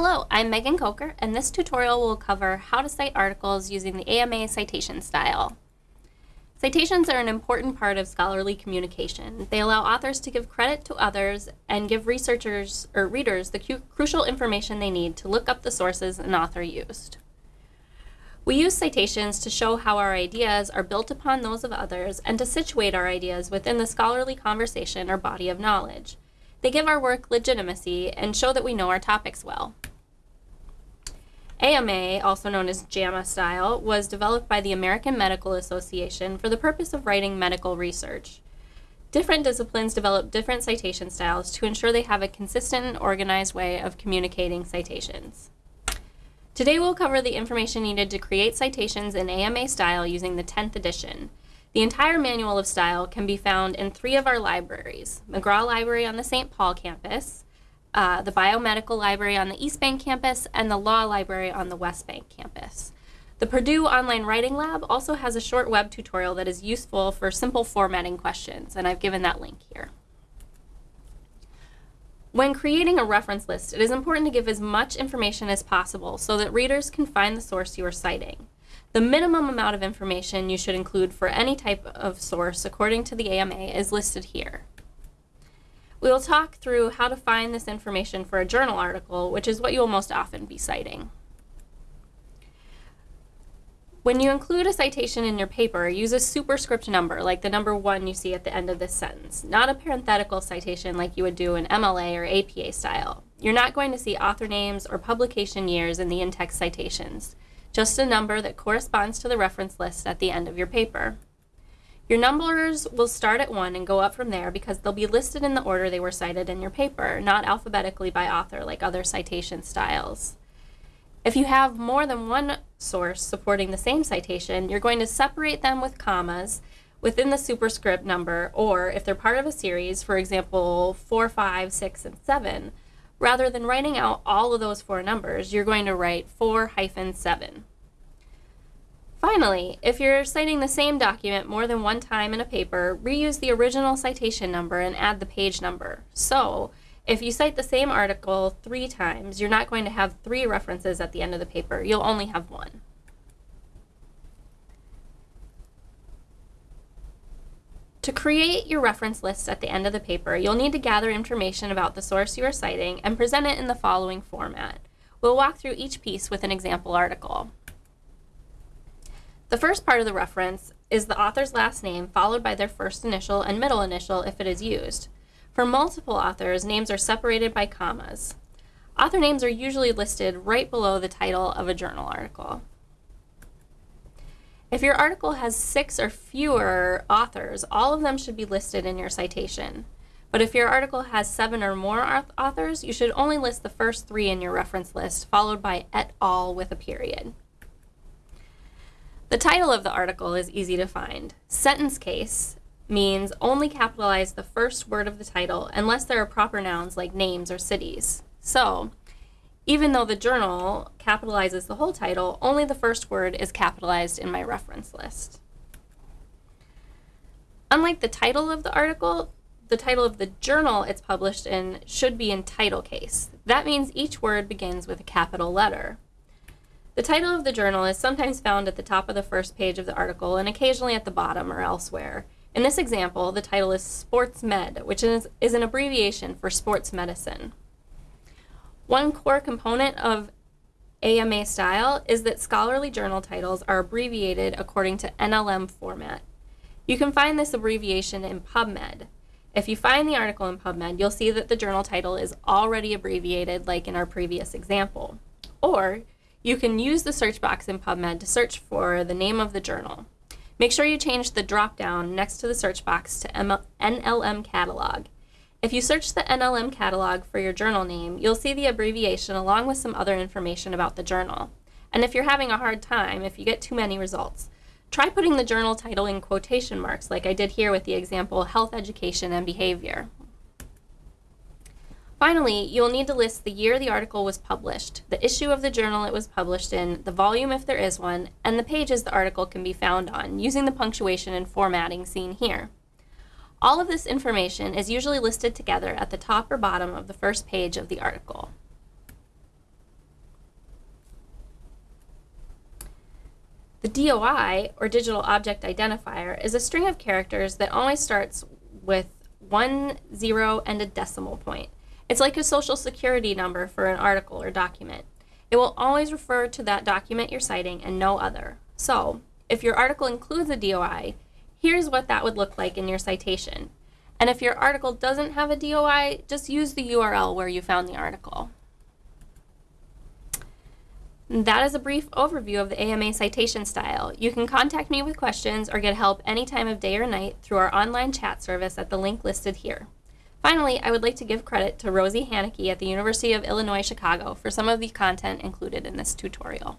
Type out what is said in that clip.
Hello, I'm Megan Coker, and this tutorial will cover how to cite articles using the AMA citation style. Citations are an important part of scholarly communication. They allow authors to give credit to others and give researchers or readers the crucial information they need to look up the sources an author used. We use citations to show how our ideas are built upon those of others and to situate our ideas within the scholarly conversation or body of knowledge. They give our work legitimacy and show that we know our topics well. AMA, also known as JAMA style, was developed by the American Medical Association for the purpose of writing medical research. Different disciplines develop different citation styles to ensure they have a consistent and organized way of communicating citations. Today we'll cover the information needed to create citations in AMA style using the 10th edition. The entire manual of style can be found in three of our libraries, Magrath Library on the St. Paul campus, uh, the Biomedical Library on the East Bank campus, and the Law Library on the West Bank campus. The Purdue Online Writing Lab also has a short web tutorial that is useful for simple formatting questions, and I've given that link here. When creating a reference list, it is important to give as much information as possible so that readers can find the source you are citing. The minimum amount of information you should include for any type of source according to the AMA is listed here. We will talk through how to find this information for a journal article, which is what you will most often be citing. When you include a citation in your paper, use a superscript number, like the number one you see at the end of this sentence, not a parenthetical citation like you would do in MLA or APA style. You're not going to see author names or publication years in the in-text citations, just a number that corresponds to the reference list at the end of your paper. Your numbers will start at 1 and go up from there because they'll be listed in the order they were cited in your paper, not alphabetically by author like other citation styles. If you have more than one source supporting the same citation, you're going to separate them with commas within the superscript number, or if they're part of a series, for example, 4, 5, 6, and 7, rather than writing out all of those four numbers, you're going to write 4 hyphen 7. Finally, if you're citing the same document more than one time in a paper, reuse the original citation number and add the page number. So, if you cite the same article three times, you're not going to have three references at the end of the paper. You'll only have one. To create your reference list at the end of the paper, you'll need to gather information about the source you are citing and present it in the following format. We'll walk through each piece with an example article. The first part of the reference is the author's last name followed by their first initial and middle initial if it is used. For multiple authors, names are separated by commas. Author names are usually listed right below the title of a journal article. If your article has six or fewer authors, all of them should be listed in your citation. But if your article has seven or more authors, you should only list the first three in your reference list, followed by et al. with a period. The title of the article is easy to find. Sentence case means only capitalize the first word of the title unless there are proper nouns like names or cities. So, even though the journal capitalizes the whole title, only the first word is capitalized in my reference list. Unlike the title of the article, the title of the journal it's published in should be in title case. That means each word begins with a capital letter. The title of the journal is sometimes found at the top of the first page of the article and occasionally at the bottom or elsewhere. In this example, the title is Sports Med, which is, is an abbreviation for sports medicine. One core component of AMA style is that scholarly journal titles are abbreviated according to NLM format. You can find this abbreviation in PubMed. If you find the article in PubMed, you'll see that the journal title is already abbreviated like in our previous example. Or you can use the search box in PubMed to search for the name of the journal. Make sure you change the drop-down next to the search box to NLM Catalog. If you search the NLM Catalog for your journal name, you'll see the abbreviation along with some other information about the journal. And if you're having a hard time, if you get too many results, try putting the journal title in quotation marks like I did here with the example Health Education and Behavior. Finally, you'll need to list the year the article was published, the issue of the journal it was published in, the volume if there is one, and the pages the article can be found on, using the punctuation and formatting seen here. All of this information is usually listed together at the top or bottom of the first page of the article. The DOI, or Digital Object Identifier, is a string of characters that always starts with one, zero, and a decimal point. It's like a social security number for an article or document. It will always refer to that document you're citing and no other. So, if your article includes a DOI, here's what that would look like in your citation. And if your article doesn't have a DOI, just use the URL where you found the article. That is a brief overview of the AMA citation style. You can contact me with questions or get help any time of day or night through our online chat service at the link listed here. Finally, I would like to give credit to Rosie Hanneke at the University of Illinois Chicago for some of the content included in this tutorial.